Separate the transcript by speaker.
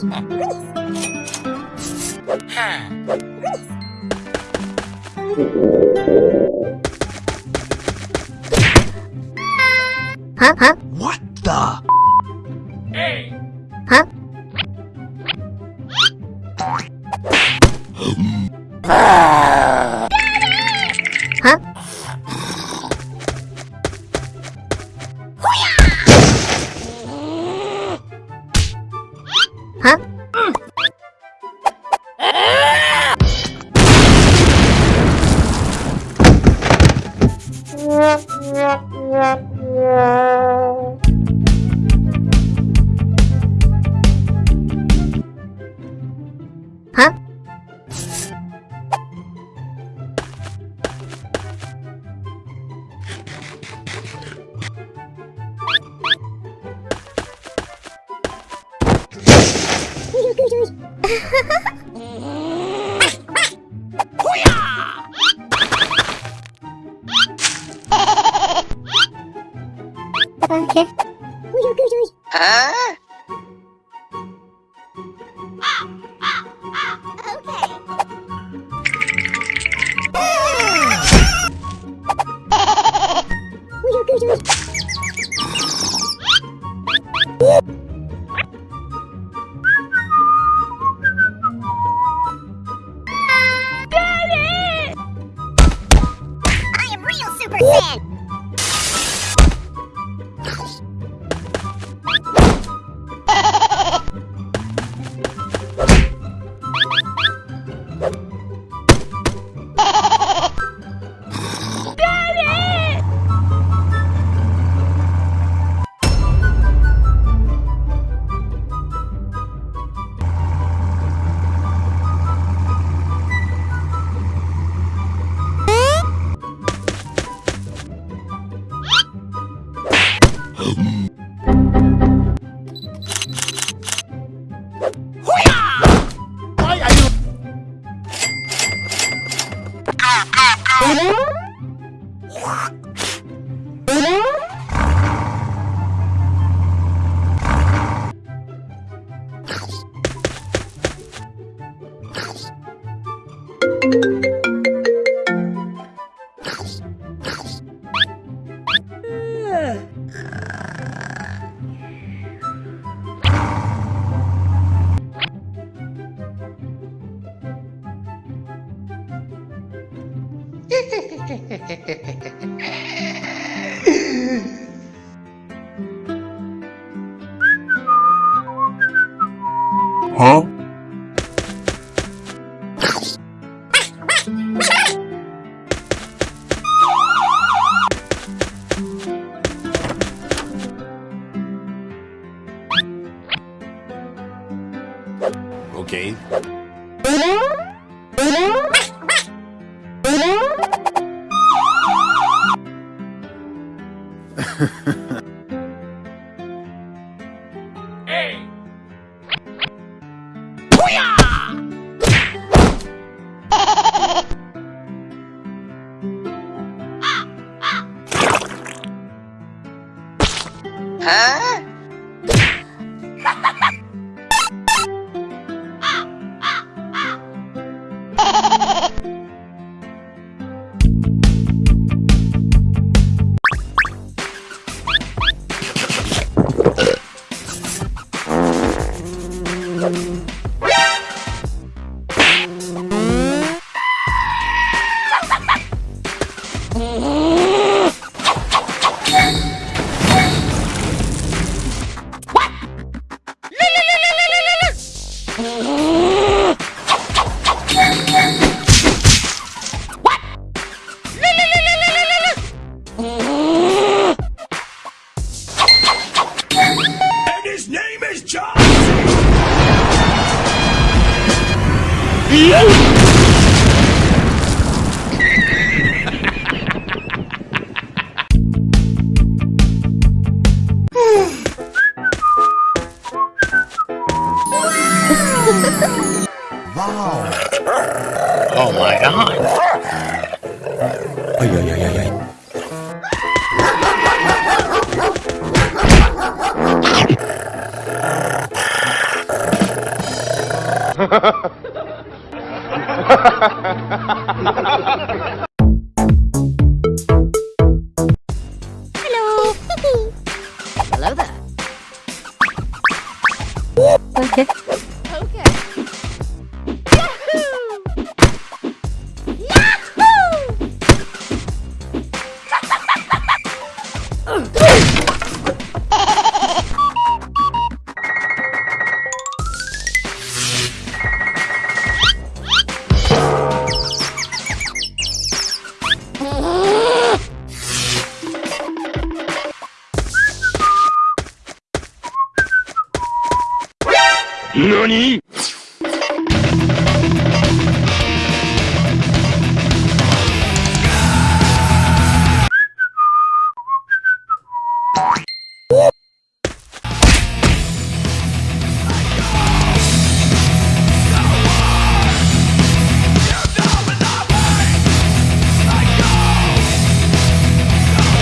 Speaker 1: Huh? Huh?
Speaker 2: What the?
Speaker 1: Huh? Huh? Hả? Hả? Okay.
Speaker 3: Huh?
Speaker 4: I
Speaker 2: Ah. Huh? Okay.
Speaker 3: Huh?
Speaker 2: Música wow.
Speaker 5: Oh my god.
Speaker 2: Ay, ay, ay, ay, ay.
Speaker 4: Hello. chết
Speaker 2: money.